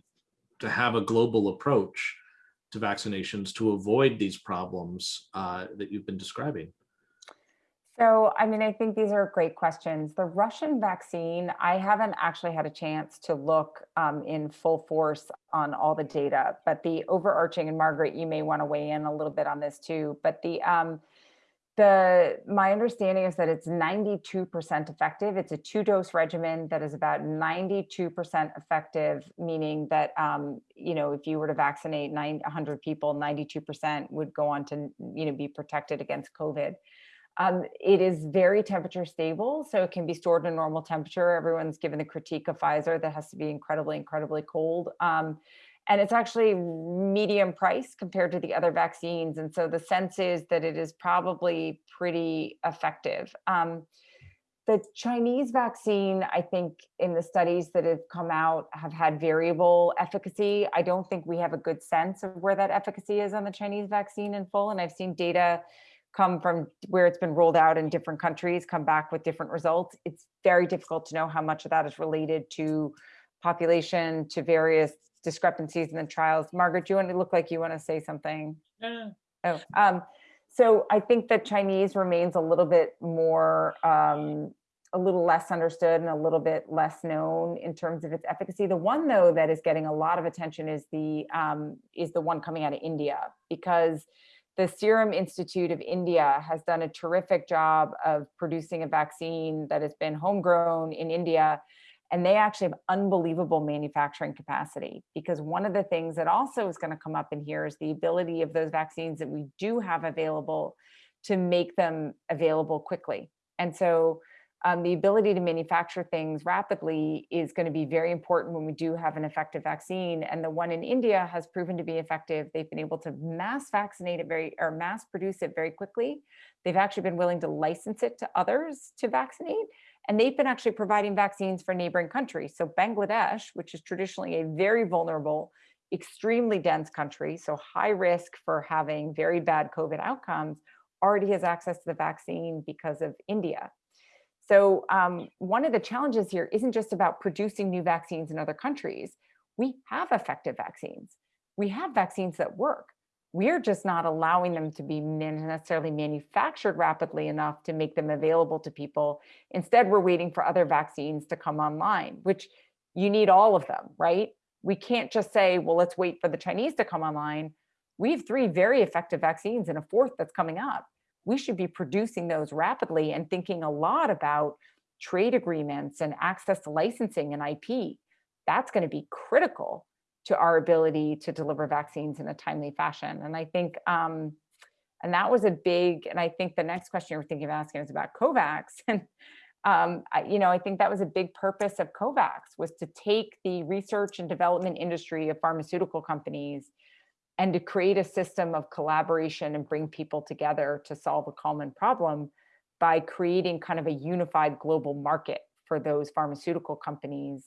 to have a global approach to vaccinations to avoid these problems uh, that you've been describing. So, I mean, I think these are great questions. The Russian vaccine, I haven't actually had a chance to look um, in full force on all the data, but the overarching, and Margaret, you may want to weigh in a little bit on this too, but the, um, the, my understanding is that it's 92% effective. It's a two dose regimen that is about 92% effective, meaning that, um, you know, if you were to vaccinate 900 people, 92% would go on to, you know, be protected against COVID. Um, it is very temperature stable, so it can be stored in normal temperature. Everyone's given the critique of Pfizer that has to be incredibly, incredibly cold. Um, and it's actually medium price compared to the other vaccines. And so the sense is that it is probably pretty effective. Um, the Chinese vaccine, I think in the studies that have come out have had variable efficacy. I don't think we have a good sense of where that efficacy is on the Chinese vaccine in full. And I've seen data come from where it's been rolled out in different countries, come back with different results. It's very difficult to know how much of that is related to population, to various discrepancies in the trials. Margaret, do you want to look like you want to say something? Uh, Oh, um, so I think that Chinese remains a little bit more, um, a little less understood and a little bit less known in terms of its efficacy. The one though that is getting a lot of attention is the um, is the one coming out of India because the Serum Institute of India has done a terrific job of producing a vaccine that has been homegrown in India and they actually have unbelievable manufacturing capacity because one of the things that also is going to come up in here is the ability of those vaccines that we do have available to make them available quickly. And so um, the ability to manufacture things rapidly is going to be very important when we do have an effective vaccine. And the one in India has proven to be effective. They've been able to mass vaccinate it very, or mass produce it very quickly. They've actually been willing to license it to others to vaccinate. And they've been actually providing vaccines for neighboring countries. So Bangladesh, which is traditionally a very vulnerable, extremely dense country, so high risk for having very bad COVID outcomes, already has access to the vaccine because of India. So um, one of the challenges here isn't just about producing new vaccines in other countries. We have effective vaccines. We have vaccines that work. We're just not allowing them to be necessarily manufactured rapidly enough to make them available to people. Instead, we're waiting for other vaccines to come online, which you need all of them, right? We can't just say, well, let's wait for the Chinese to come online. We have three very effective vaccines and a fourth that's coming up we should be producing those rapidly and thinking a lot about trade agreements and access to licensing and IP. That's going to be critical to our ability to deliver vaccines in a timely fashion. And I think, um, and that was a big, and I think the next question you were thinking of asking is about COVAX. <laughs> And, um, I, you know, I think that was a big purpose of COVAX was to take the research and development industry of pharmaceutical companies and to create a system of collaboration and bring people together to solve a common problem by creating kind of a unified global market for those pharmaceutical companies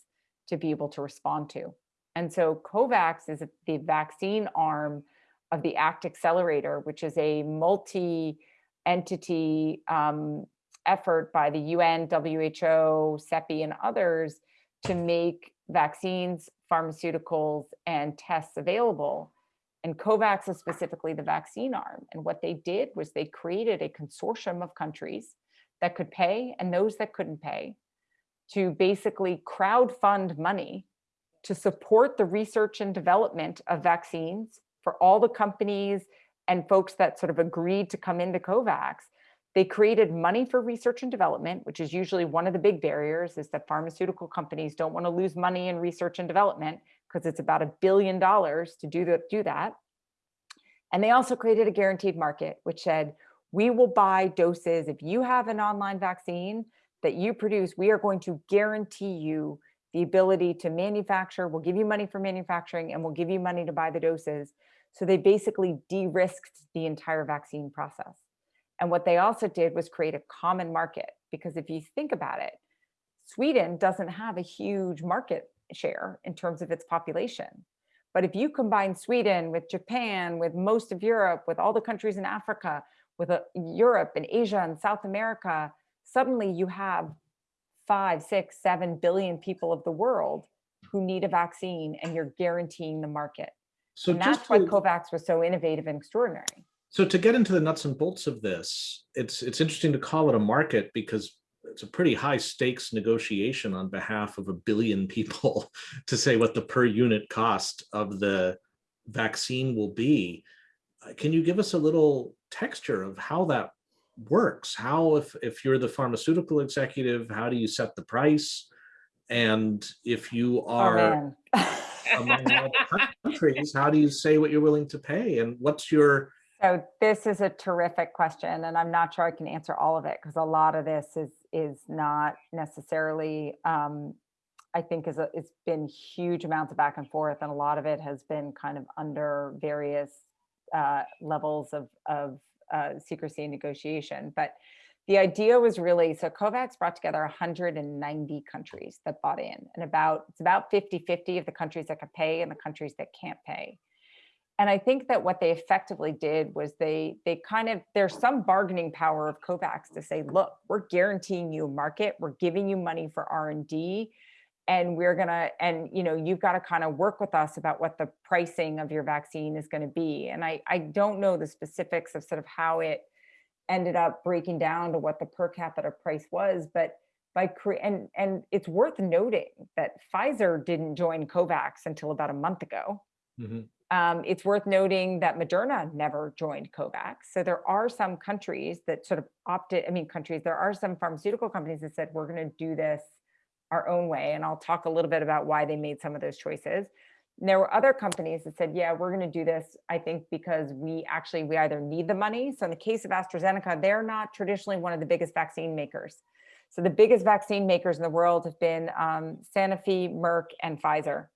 to be able to respond to. And so COVAX is the vaccine arm of the ACT Accelerator, which is a multi-entity um, effort by the UN, WHO, CEPI, and others to make vaccines, pharmaceuticals, and tests available and COVAX is specifically the vaccine arm. And what they did was they created a consortium of countries that could pay and those that couldn't pay to basically crowd fund money to support the research and development of vaccines for all the companies and folks that sort of agreed to come into COVAX. They created money for research and development, which is usually one of the big barriers is that pharmaceutical companies don't want to lose money in research and development because it's about a billion dollars to do, the, do that. And they also created a guaranteed market, which said, we will buy doses. If you have an online vaccine that you produce, we are going to guarantee you the ability to manufacture. We'll give you money for manufacturing and we'll give you money to buy the doses. So they basically de-risked the entire vaccine process. And what they also did was create a common market, because if you think about it, Sweden doesn't have a huge market share in terms of its population. But if you combine Sweden with Japan, with most of Europe, with all the countries in Africa, with uh, Europe and Asia and South America, suddenly you have five, six, seven billion people of the world who need a vaccine and you're guaranteeing the market. So and that's why COVAX was so innovative and extraordinary. So to get into the nuts and bolts of this, it's it's interesting to call it a market because it's a pretty high stakes negotiation on behalf of a billion people <laughs> to say what the per unit cost of the vaccine will be. Uh, can you give us a little texture of how that works? How, if, if you're the pharmaceutical executive, how do you set the price? And if you oh, are oh, among all countries, how do you say what you're willing to pay? And what's your so this is a terrific question, and I'm not sure I can answer all of it because a lot of this is is not necessarily, um, I think, is a, it's been huge amounts of back and forth, and a lot of it has been kind of under various uh, levels of of uh, secrecy and negotiation. But the idea was really so COVAX brought together 190 countries that bought in, and about it's about 50 50 of the countries that could pay and the countries that can't pay and I think that what they effectively did was they they kind of there's some bargaining power of COVAX to say, look, we're guaranteeing you a market, we're giving you money for R and we're gonna and you know you've got to kind of work with us about what the pricing of your vaccine is going to be. And I I don't know the specifics of sort of how it ended up breaking down to what the per capita price was, but by and and it's worth noting that Pfizer didn't join COVAX until about a month ago. Mhm. Um, it's worth noting that Moderna never joined COVAX. So there are some countries that sort of opted, I mean, countries, there are some pharmaceutical companies that said, we're going to do this our own way. And I'll talk a little bit about why they made some of those choices. And there were other companies that said, yeah, we're going to do this, I think, because we actually, we either need the money. So in the case of AstraZeneca, they're not traditionally one of the biggest vaccine makers. So the biggest vaccine makers in the world have been um, Sanofi, Merck, and Pfizer.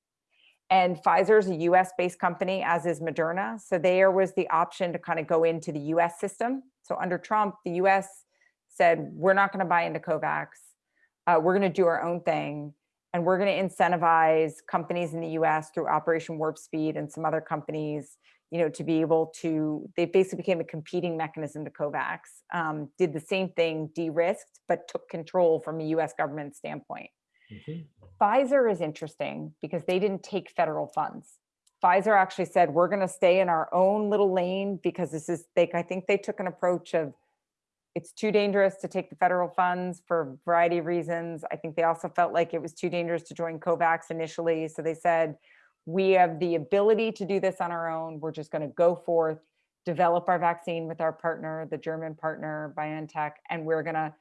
And Pfizer is a US based company, as is Moderna. So there was the option to kind of go into the US system. So under Trump, the US said, we're not going to buy into COVAX. Uh, we're going to do our own thing. And we're going to incentivize companies in the US through Operation Warp Speed and some other companies, you know, to be able to, they basically became a competing mechanism to COVAX, um, did the same thing, de-risked, but took control from a US government standpoint. Mhm. Pfizer is interesting because they didn't take federal funds. Pfizer actually said, we're going to stay in our own little lane because this is, they, I think they took an approach of it's too dangerous to take the federal funds for a variety of reasons. I think they also felt like it was too dangerous to join COVAX initially. So they said, we have the ability to do this on our own. We're just going to go forth, develop our vaccine with our partner, the German partner, BioNTech, and we're going to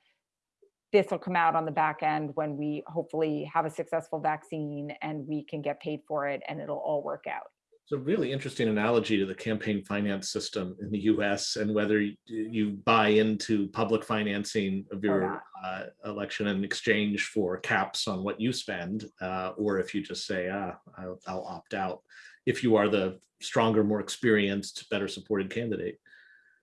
this will come out on the back end when we hopefully have a successful vaccine and we can get paid for it and it'll all work out. It's a really interesting analogy to the campaign finance system in the US and whether you buy into public financing of your uh, election in exchange for caps on what you spend, uh, or if you just say, ah, I'll, I'll opt out, if you are the stronger, more experienced, better supported candidate.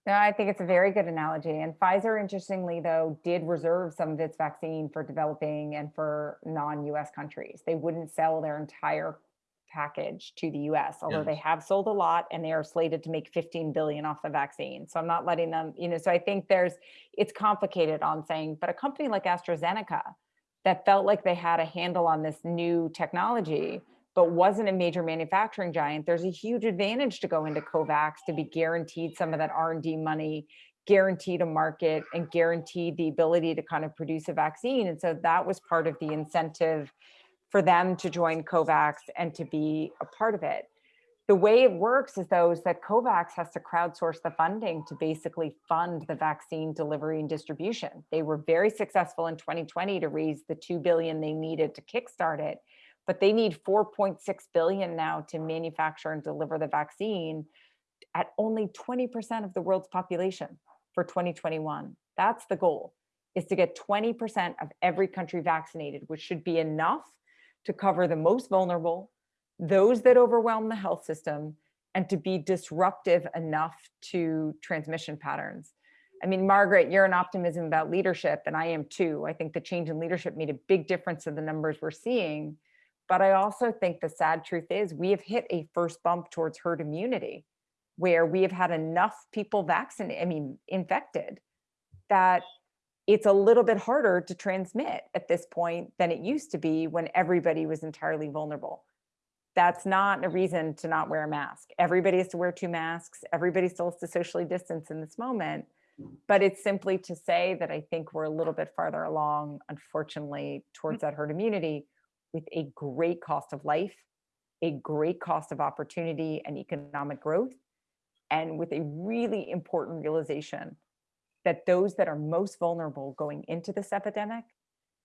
No, I think it's a very good analogy. And Pfizer, interestingly, though, did reserve some of its vaccine for developing and for non-US countries. They wouldn't sell their entire package to the US, although they have sold a lot and they are slated to make 15 billion off the vaccine. So I'm not letting them, you know, so I think there's, it's complicated on saying, but a company like AstraZeneca that felt like they had a handle on this new technology, but wasn't a major manufacturing giant, there's a huge advantage to go into COVAX to be guaranteed some of that R&D money, guaranteed a market and guaranteed the ability to kind of produce a vaccine. And so that was part of the incentive for them to join COVAX and to be a part of it. The way it works is though is that COVAX has to crowdsource the funding to basically fund the vaccine delivery and distribution. They were very successful in 2020 to raise the 2 billion they needed to kickstart it, but they need 4.6 billion now to manufacture and deliver the vaccine at only 20% of the world's population for 2021. That's the goal, is to get 20% of every country vaccinated, which should be enough to cover the most vulnerable, those that overwhelm the health system, and to be disruptive enough to transmission patterns. I mean, Margaret, you're an optimism about leadership, and I am too. I think the change in leadership made a big difference in the numbers we're seeing. But I also think the sad truth is we have hit a first bump towards herd immunity, where we have had enough people vaccinated, I mean, infected, that it's a little bit harder to transmit at this point than it used to be when everybody was entirely vulnerable. That's not a reason to not wear a mask. Everybody has to wear two masks. Everybody still has to socially distance in this moment. But it's simply to say that I think we're a little bit farther along, unfortunately, mm. towards that herd immunity with a great cost of life, a great cost of opportunity and economic growth, and with a really important realization that those that are most vulnerable going into this epidemic,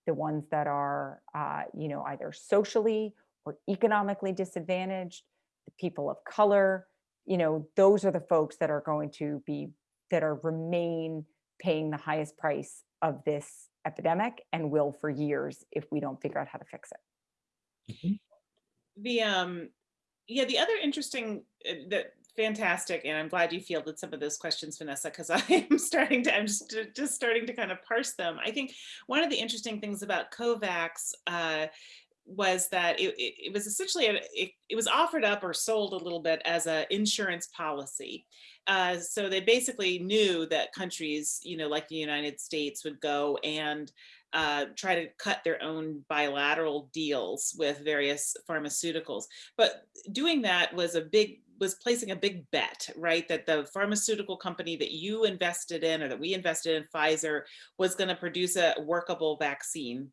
the ones that are, uh, you know, either socially or economically disadvantaged, the people of color, you know, those are the folks that are going to be, that are remain paying the highest price of this epidemic and will for years if we don't figure out how to fix it. The, um, yeah, the other interesting, uh, that fantastic, and I'm glad you fielded some of those questions, Vanessa, because <laughs> I am starting to, I'm just, just starting to kind of parse them. I think one of the interesting things about COVAX uh, was that it, it, it was essentially, a, it, it was offered up or sold a little bit as an insurance policy. Uh, so they basically knew that countries, you know, like the United States would go and uh, try to cut their own bilateral deals with various pharmaceuticals. But doing that was a big was placing a big bet, right? That the pharmaceutical company that you invested in or that we invested in Pfizer was going to produce a workable vaccine.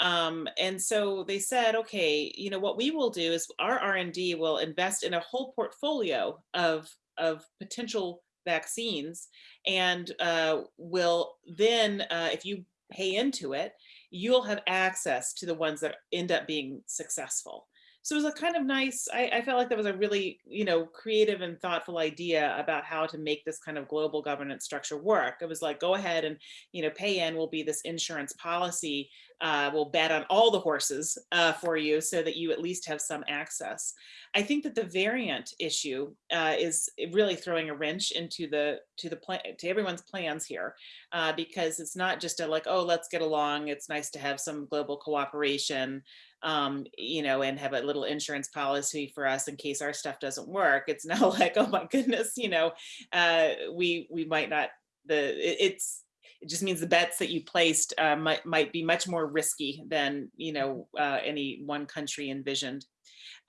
Um, and so they said, okay, you know, what we will do is our R&D will invest in a whole portfolio of, of potential vaccines and uh, will then, uh, if you pay into it, you'll have access to the ones that end up being successful. So it was a kind of nice, I, I, felt like that was a really, you know, creative and thoughtful idea about how to make this kind of global governance structure work. It was like, go ahead and, you know, pay in will be this insurance policy. Uh, we'll bet on all the horses uh, for you so that you at least have some access. I think that the variant issue uh, is really throwing a wrench into the to the plan to everyone's plans here, uh, because it's not just a like, oh, let's get along. It's nice to have some global cooperation um, you know, and have a little insurance policy for us in case our stuff doesn't work. It's <laughs> now like, oh my goodness, you know, uh, we we might not the it, it's it just means the bets that you placed uh, might might be much more risky than you know uh, any one country envisioned.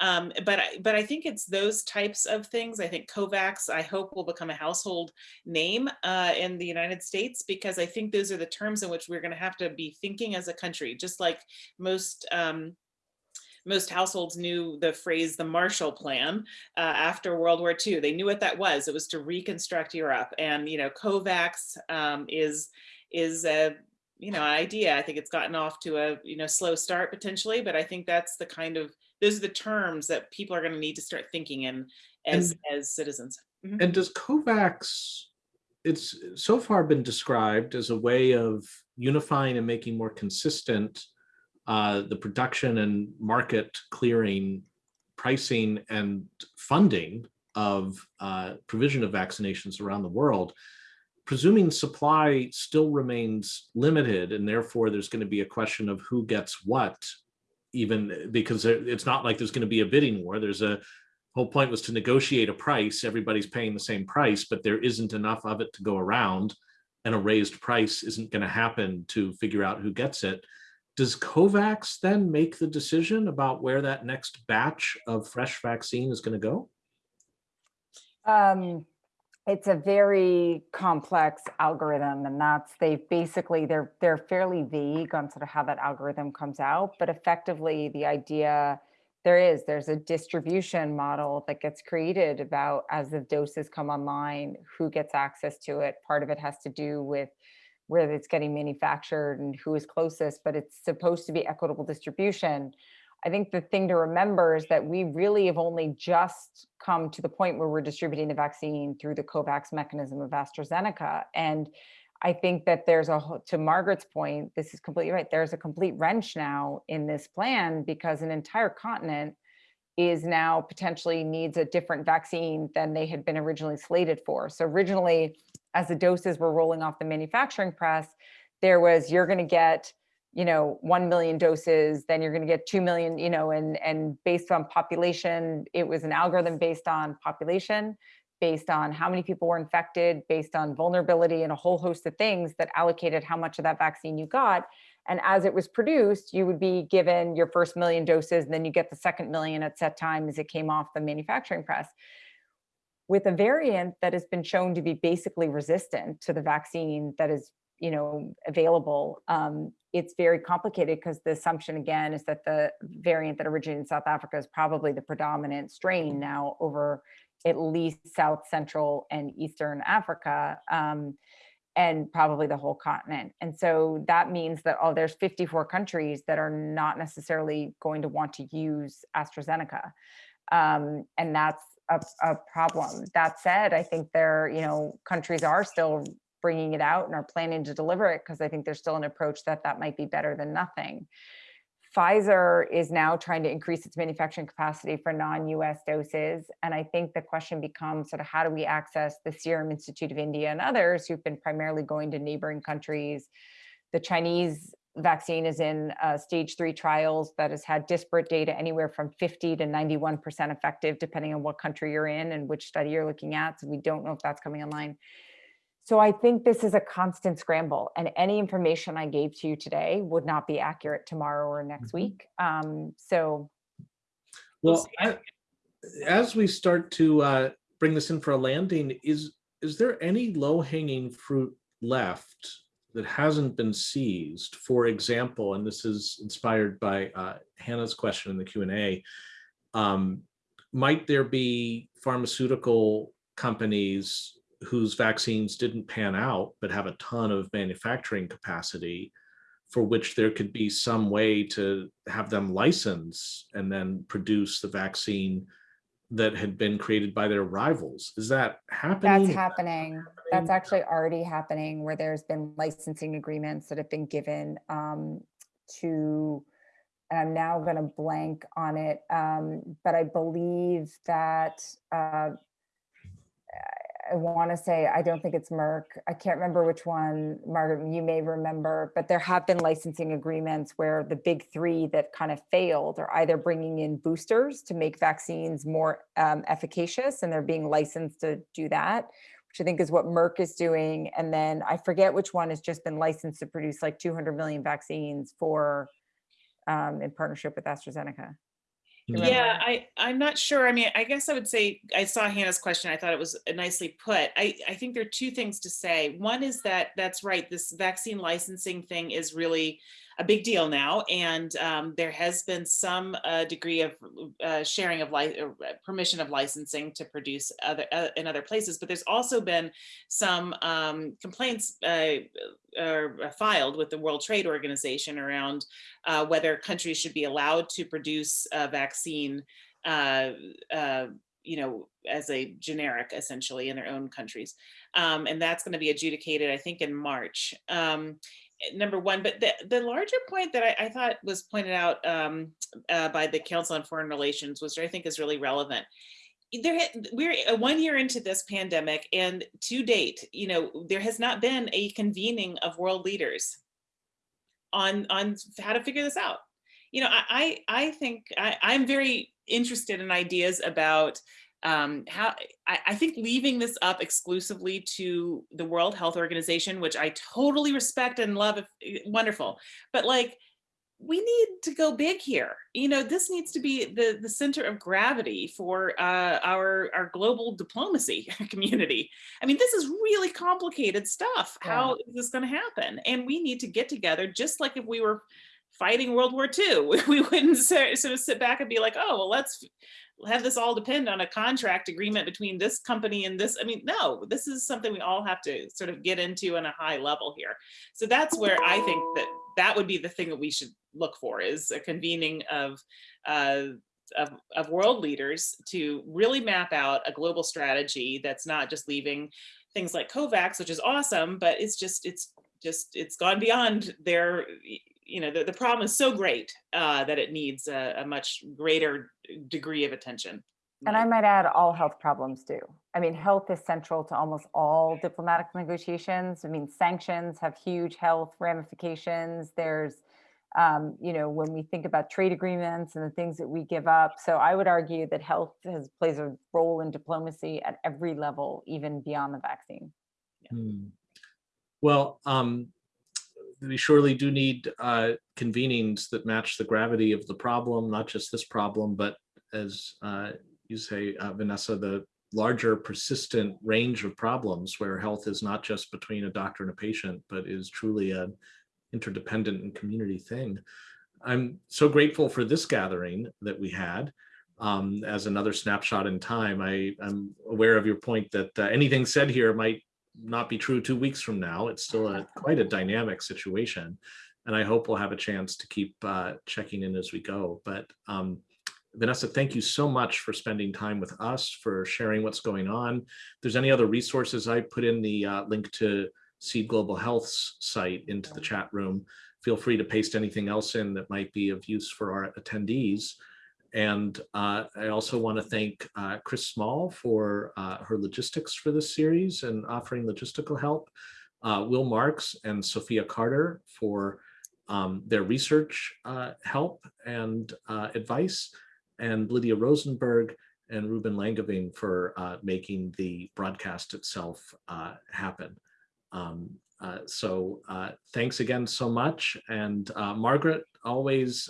Um, but I, but I think it's those types of things. I think COVAX, I hope will become a household name uh, in the United States because I think those are the terms in which we're going to have to be thinking as a country, just like most um, most households knew the phrase the Marshall Plan uh, after World War II. They knew what that was. It was to reconstruct Europe. And, you know, COVAX um, is, is a, you know, idea. I think it's gotten off to a, you know, slow start potentially, but I think that's the kind of, those are the terms that people are going to need to start thinking in as, and, as citizens. Mm -hmm. And does COVAX, it's so far been described as a way of unifying and making more consistent uh, the production and market clearing, pricing and funding of uh, provision of vaccinations around the world, presuming supply still remains limited and therefore there's going to be a question of who gets what, even because it's not like there's going to be a bidding war. There's a whole point was to negotiate a price. Everybody's paying the same price, but there isn't enough of it to go around and a raised price isn't going to happen to figure out who gets it does COVAX then make the decision about where that next batch of fresh vaccine is going to go? Um, it's a very complex algorithm and that's they basically they're they're fairly vague on sort of how that algorithm comes out but effectively the idea there is there's a distribution model that gets created about as the doses come online who gets access to it part of it has to do with where it's getting manufactured and who is closest, but it's supposed to be equitable distribution. I think the thing to remember is that we really have only just come to the point where we're distributing the vaccine through the COVAX mechanism of AstraZeneca. And I think that there's a, to Margaret's point, this is completely right. There's a complete wrench now in this plan because an entire continent is now potentially needs a different vaccine than they had been originally slated for. So originally, as the doses were rolling off the manufacturing press, there was, you're gonna get, you know, 1 million doses, then you're gonna get 2 million, you know, and, and based on population, it was an algorithm based on population, based on how many people were infected, based on vulnerability and a whole host of things that allocated how much of that vaccine you got. And as it was produced, you would be given your first million doses, and then you get the second million at set time as it came off the manufacturing press with a variant that has been shown to be basically resistant to the vaccine that is you know available um, it's very complicated because the assumption again is that the variant that originated in south africa is probably the predominant strain now over at least south central and eastern africa um, and probably the whole continent and so that means that oh there's 54 countries that are not necessarily going to want to use astrazeneca um, and that's a, a problem. That said, I think there, you know, countries are still bringing it out and are planning to deliver it because I think there's still an approach that that might be better than nothing. Pfizer is now trying to increase its manufacturing capacity for non-US doses. And I think the question becomes sort of how do we access the Serum Institute of India and others who've been primarily going to neighboring countries. The Chinese vaccine is in uh, stage three trials that has had disparate data anywhere from 50 to 91% effective, depending on what country you're in and which study you're looking at. So we don't know if that's coming online. So I think this is a constant scramble and any information I gave to you today would not be accurate tomorrow or next mm -hmm. week. Um, so. Well, I, as we start to uh, bring this in for a landing, is is there any low hanging fruit left that hasn't been seized? For example, and this is inspired by uh, Hannah's question in the Q and A. Um, might there be pharmaceutical companies whose vaccines didn't pan out but have a ton of manufacturing capacity for which there could be some way to have them license and then produce the vaccine that had been created by their rivals. Is that happening? That's happening. That's actually already happening where there's been licensing agreements that have been given um, to, and I'm now going to blank on it, um, but I believe that uh, I want to say, I don't think it's Merck. I can't remember which one, Margaret, you may remember, but there have been licensing agreements where the big three that kind of failed are either bringing in boosters to make vaccines more um, efficacious and they're being licensed to do that, which I think is what Merck is doing. And then I forget which one has just been licensed to produce like 200 million vaccines for um, in partnership with AstraZeneca. Yeah, I, I'm not sure. I mean, I guess I would say, I saw Hannah's question. I thought it was nicely put. I, I think there are two things to say. One is that that's right. This vaccine licensing thing is really a big deal now. And um, there has been some uh, degree of uh, sharing of uh, permission of licensing to produce other uh, in other places. But there's also been some um, complaints uh, are filed with the World Trade Organization around uh, whether countries should be allowed to produce a vaccine uh, uh, you know, as a generic essentially in their own countries. Um, and that's going to be adjudicated, I think, in March. Um, number one, but the, the larger point that I, I thought was pointed out um, uh, by the Council on Foreign Relations, which I think is really relevant. There, we're uh, one year into this pandemic, and to date, you know, there has not been a convening of world leaders on on how to figure this out. You know, I I, think I, I'm very interested in ideas about um, how I, I, think leaving this up exclusively to the World Health Organization, which I totally respect and love, if, eh, wonderful, but like we need to go big here. You know, this needs to be the the center of gravity for uh, our our global diplomacy <laughs> community. I mean, this is really complicated stuff. Yeah. How is this going to happen? And we need to get together, just like if we were fighting World War II. <laughs> We wouldn't sort of sit back and be like, oh, well, let's have this all depend on a contract agreement between this company and this. I mean, no, this is something we all have to sort of get into on a high level here. So that's where I think that that would be the thing that we should look for is a convening of uh, of, of world leaders to really map out a global strategy that's not just leaving things like COVAX, which is awesome, but it's just it's just it's gone beyond their you know, the, the problem is so great uh, that it needs a, a, much greater degree of attention. And I might add all health problems do. I mean, health is central to almost all diplomatic negotiations. I mean, sanctions have huge health ramifications. There's, um, you know, when we think about trade agreements and the things that we give up. So I would argue that health has plays a role in diplomacy at every level, even beyond the vaccine. Yeah. Hmm. Well, um, we surely do need uh, convenings that match the gravity of the problem, not just this problem, but as uh, you say, uh, Vanessa, the larger persistent range of problems where health is not just between a doctor and a patient, but is truly an interdependent and community thing. I'm so grateful for this gathering that we had. Um, as another snapshot in time, I, am aware of your point that uh, anything said here might not be true two weeks from now. It's still a <laughs> quite a dynamic situation. And I hope we'll have a chance to keep uh, checking in as we go. But um, Vanessa, thank you so much for spending time with us, for sharing what's going on. If there's any other resources, I put in the uh, link to Seed Global Health's site into the chat room. Feel free to paste anything else in that might be of use for our attendees. And uh, I also want to thank uh, Chris Small for uh, her logistics for this series and offering logistical help. Uh, Will Marks and Sophia Carter for um, their research uh, help and uh, advice, and Lydia Rosenberg and Ruben Langevin for making the broadcast itself happen. Um, so thanks again so much. And Margaret, always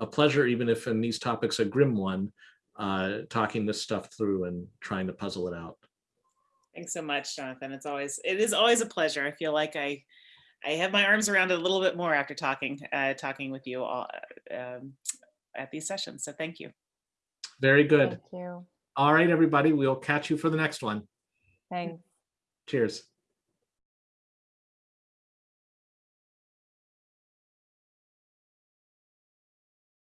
a pleasure, even if in these topics a grim one, uh, talking this stuff through and trying to puzzle it out. Thanks so much, Jonathan. It's always, it is always a pleasure. I feel like I, I have my arms around it a little bit more after talking, uh, talking with you all um, at these sessions. So thank you. Very good. Thank you. All right, everybody, we'll catch you for the next one. Thanks. Cheers.